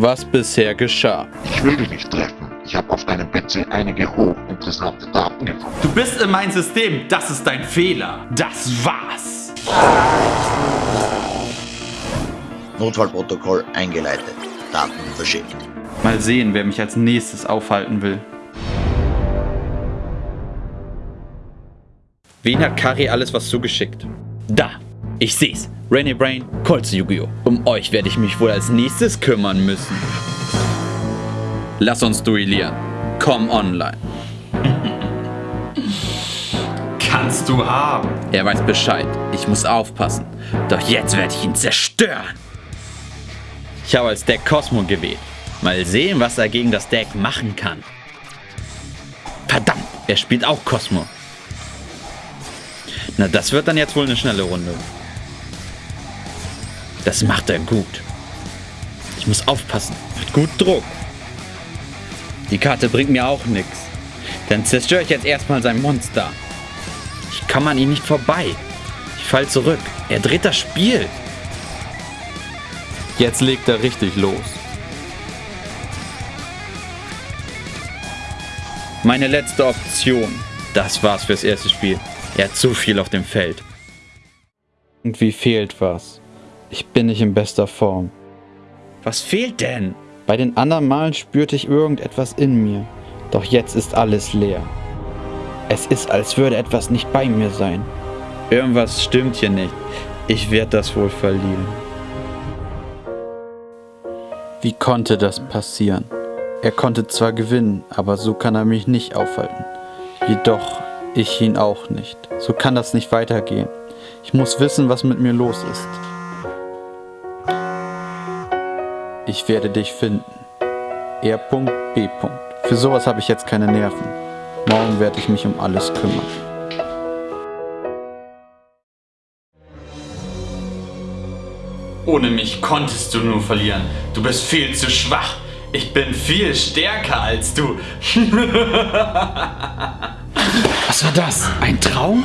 was bisher geschah. Ich will dich nicht treffen. Ich habe auf deinem PC einige hochinteressante Daten gefunden. Du bist in mein System. Das ist dein Fehler. Das war's. Notfallprotokoll eingeleitet. Daten verschickt. Mal sehen, wer mich als nächstes aufhalten will. Wen hat Kari alles was zugeschickt? Da, ich seh's. Rainy Brain, Colts Yu-Gi-Oh! Um euch werde ich mich wohl als nächstes kümmern müssen. Lass uns duellieren. Komm online. Kannst du haben. Er weiß Bescheid. Ich muss aufpassen. Doch jetzt werde ich ihn zerstören. Ich habe als Deck Cosmo gewählt. Mal sehen, was er gegen das Deck machen kann. Verdammt, er spielt auch Cosmo. Na, das wird dann jetzt wohl eine schnelle Runde. Das macht er gut. Ich muss aufpassen. Mit gut Druck. Die Karte bringt mir auch nichts. Dann zerstöre ich jetzt erstmal sein Monster. Ich komme an ihm nicht vorbei. Ich fall zurück. Er dreht das Spiel. Jetzt legt er richtig los. Meine letzte Option. Das war's fürs erste Spiel. Er hat zu viel auf dem Feld. Irgendwie fehlt was. Ich bin nicht in bester Form. Was fehlt denn? Bei den anderen Malen spürte ich irgendetwas in mir. Doch jetzt ist alles leer. Es ist, als würde etwas nicht bei mir sein. Irgendwas stimmt hier nicht. Ich werde das wohl verlieren. Wie konnte das passieren? Er konnte zwar gewinnen, aber so kann er mich nicht aufhalten. Jedoch ich ihn auch nicht. So kann das nicht weitergehen. Ich muss wissen, was mit mir los ist. Ich werde dich finden. R. B. Für sowas habe ich jetzt keine Nerven. Morgen werde ich mich um alles kümmern. Ohne mich konntest du nur verlieren. Du bist viel zu schwach. Ich bin viel stärker als du. Was war das? Ein Traum?